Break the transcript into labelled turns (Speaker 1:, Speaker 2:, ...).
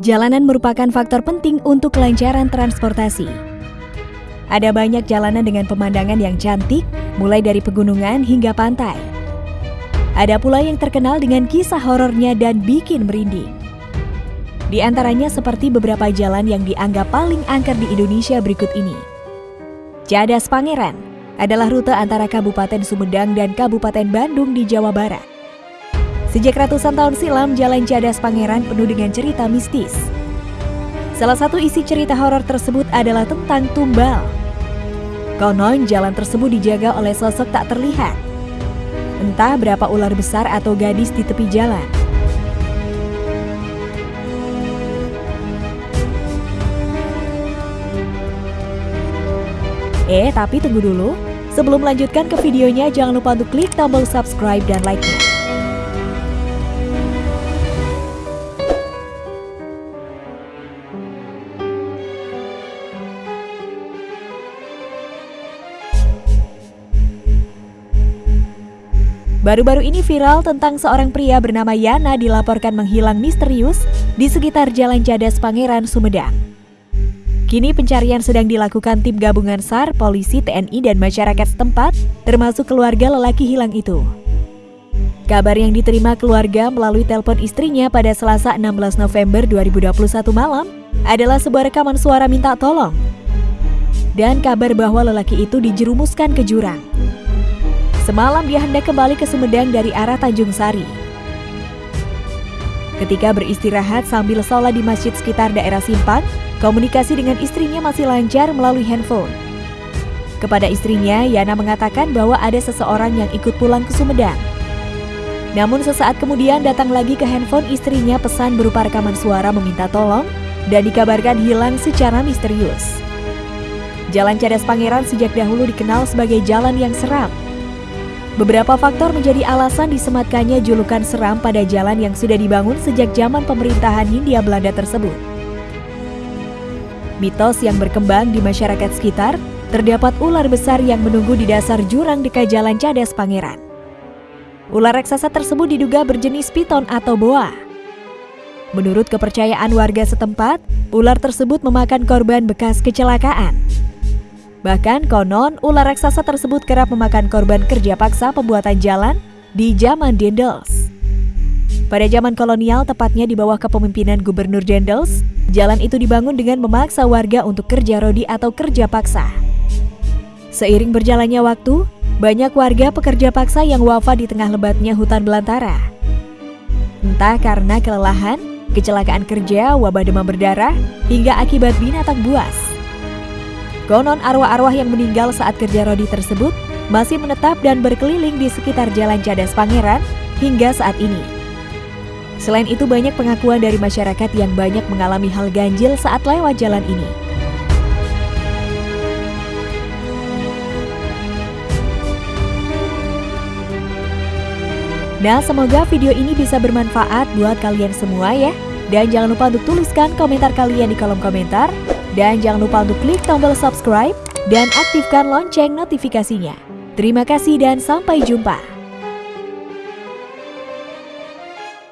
Speaker 1: Jalanan merupakan faktor penting untuk kelancaran transportasi. Ada banyak jalanan dengan pemandangan yang cantik, mulai dari pegunungan hingga pantai. Ada pula yang terkenal dengan kisah horornya dan bikin merinding. Di antaranya seperti beberapa jalan yang dianggap paling angker di Indonesia berikut ini. Cadas Pangeran adalah rute antara Kabupaten Sumedang dan Kabupaten Bandung di Jawa Barat. Sejak ratusan tahun silam, Jalan Cadas Pangeran penuh dengan cerita mistis. Salah satu isi cerita horor tersebut adalah tentang tumbal. Konon jalan tersebut dijaga oleh sosok tak terlihat. Entah berapa ular besar atau gadis di tepi jalan. Eh, tapi tunggu dulu. Sebelum melanjutkan ke videonya, jangan lupa untuk klik tombol subscribe dan like-nya. Baru-baru ini viral tentang seorang pria bernama Yana dilaporkan menghilang misterius di sekitar Jalan Cadas Pangeran, Sumedang. Kini pencarian sedang dilakukan tim gabungan SAR, polisi, TNI, dan masyarakat setempat, termasuk keluarga lelaki hilang itu. Kabar yang diterima keluarga melalui telepon istrinya pada Selasa 16 November 2021 malam adalah sebuah rekaman suara minta tolong. Dan kabar bahwa lelaki itu dijerumuskan ke jurang. Semalam dia hendak kembali ke Sumedang dari arah Tanjung Sari. Ketika beristirahat sambil sholat di masjid sekitar daerah Simpang, komunikasi dengan istrinya masih lancar melalui handphone. Kepada istrinya, Yana mengatakan bahwa ada seseorang yang ikut pulang ke Sumedang. Namun sesaat kemudian datang lagi ke handphone istrinya pesan berupa rekaman suara meminta tolong dan dikabarkan hilang secara misterius. Jalan Cadas Pangeran sejak dahulu dikenal sebagai jalan yang seram Beberapa faktor menjadi alasan disematkannya julukan seram pada jalan yang sudah dibangun sejak zaman pemerintahan Hindia Belanda tersebut. Mitos yang berkembang di masyarakat sekitar, terdapat ular besar yang menunggu di dasar jurang dekat jalan Cadas Pangeran. Ular raksasa tersebut diduga berjenis piton atau boa. Menurut kepercayaan warga setempat, ular tersebut memakan korban bekas kecelakaan. Bahkan konon ular raksasa tersebut kerap memakan korban kerja paksa pembuatan jalan di zaman Dendels. Pada zaman kolonial, tepatnya di bawah kepemimpinan Gubernur Dendels, jalan itu dibangun dengan memaksa warga untuk kerja rodi atau kerja paksa. Seiring berjalannya waktu, banyak warga pekerja paksa yang wafat di tengah lebatnya hutan belantara. Entah karena kelelahan, kecelakaan kerja, wabah demam berdarah, hingga akibat binatang buas. Konon arwah-arwah yang meninggal saat kerja rodi tersebut masih menetap dan berkeliling di sekitar Jalan Cadas Pangeran hingga saat ini. Selain itu banyak pengakuan dari masyarakat yang banyak mengalami hal ganjil saat lewat jalan ini. Nah, semoga video ini bisa bermanfaat buat kalian semua ya. Dan jangan lupa untuk tuliskan komentar kalian di kolom komentar. Dan jangan lupa untuk klik tombol subscribe dan aktifkan lonceng notifikasinya. Terima kasih dan sampai jumpa.